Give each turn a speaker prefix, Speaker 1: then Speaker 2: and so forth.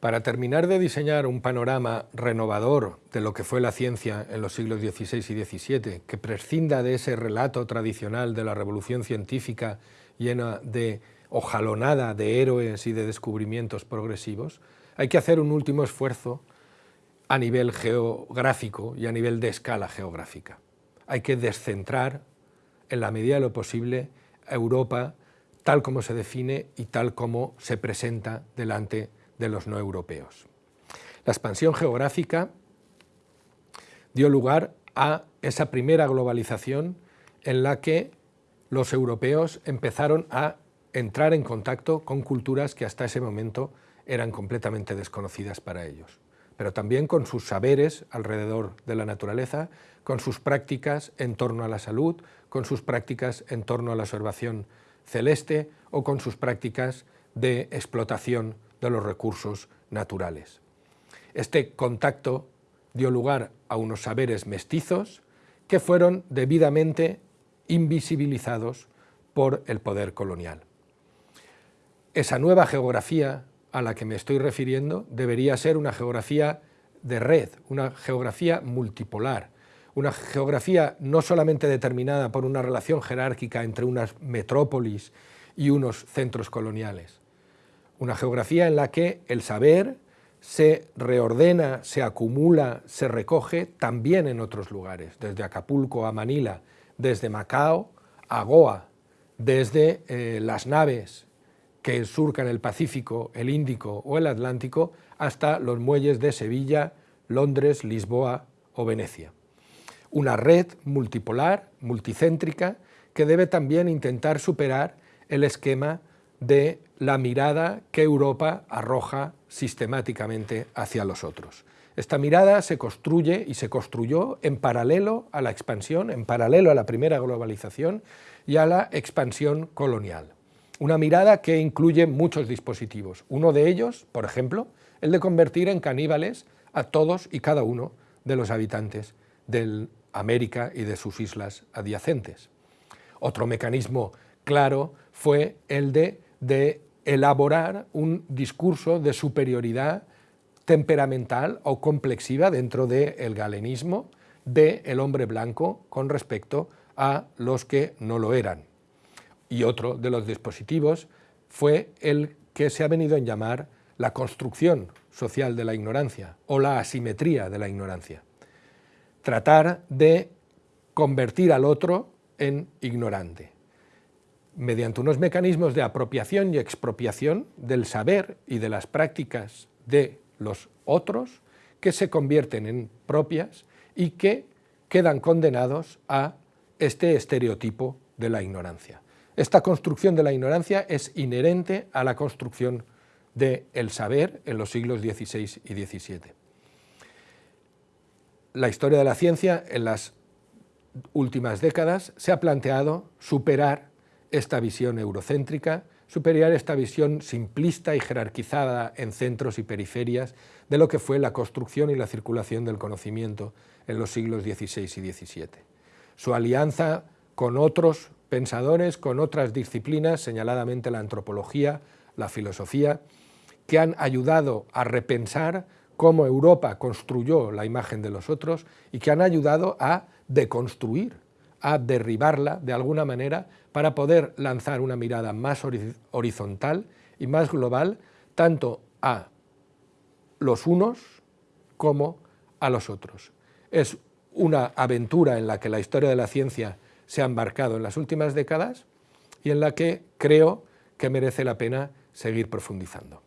Speaker 1: Para terminar de diseñar un panorama renovador de lo que fue la ciencia en los siglos XVI y XVII, que prescinda de ese relato tradicional de la revolución científica llena de ojalonada de héroes y de descubrimientos progresivos, hay que hacer un último esfuerzo a nivel geográfico y a nivel de escala geográfica. Hay que descentrar, en la medida de lo posible, a Europa tal como se define y tal como se presenta delante de los no europeos. La expansión geográfica dio lugar a esa primera globalización en la que los europeos empezaron a entrar en contacto con culturas que hasta ese momento eran completamente desconocidas para ellos, pero también con sus saberes alrededor de la naturaleza, con sus prácticas en torno a la salud, con sus prácticas en torno a la observación celeste o con sus prácticas de explotación de los recursos naturales. Este contacto dio lugar a unos saberes mestizos que fueron debidamente invisibilizados por el poder colonial. Esa nueva geografía a la que me estoy refiriendo debería ser una geografía de red, una geografía multipolar, una geografía no solamente determinada por una relación jerárquica entre unas metrópolis y unos centros coloniales, una geografía en la que el saber se reordena, se acumula, se recoge también en otros lugares, desde Acapulco a Manila, desde Macao a Goa, desde eh, las naves que surcan el Pacífico, el Índico o el Atlántico, hasta los muelles de Sevilla, Londres, Lisboa o Venecia. Una red multipolar, multicéntrica, que debe también intentar superar el esquema de la mirada que Europa arroja sistemáticamente hacia los otros. Esta mirada se construye y se construyó en paralelo a la expansión, en paralelo a la primera globalización y a la expansión colonial. Una mirada que incluye muchos dispositivos. Uno de ellos, por ejemplo, el de convertir en caníbales a todos y cada uno de los habitantes de América y de sus islas adyacentes. Otro mecanismo claro fue el de de elaborar un discurso de superioridad temperamental o complexiva dentro del galenismo del hombre blanco con respecto a los que no lo eran. Y otro de los dispositivos fue el que se ha venido a llamar la construcción social de la ignorancia o la asimetría de la ignorancia. Tratar de convertir al otro en ignorante mediante unos mecanismos de apropiación y expropiación del saber y de las prácticas de los otros que se convierten en propias y que quedan condenados a este estereotipo de la ignorancia. Esta construcción de la ignorancia es inherente a la construcción del saber en los siglos XVI y XVII. La historia de la ciencia en las últimas décadas se ha planteado superar esta visión eurocéntrica, superior esta visión simplista y jerarquizada en centros y periferias de lo que fue la construcción y la circulación del conocimiento en los siglos XVI y XVII. Su alianza con otros pensadores, con otras disciplinas, señaladamente la antropología, la filosofía, que han ayudado a repensar cómo Europa construyó la imagen de los otros y que han ayudado a deconstruir, a derribarla de alguna manera para poder lanzar una mirada más horizontal y más global tanto a los unos como a los otros. Es una aventura en la que la historia de la ciencia se ha embarcado en las últimas décadas y en la que creo que merece la pena seguir profundizando.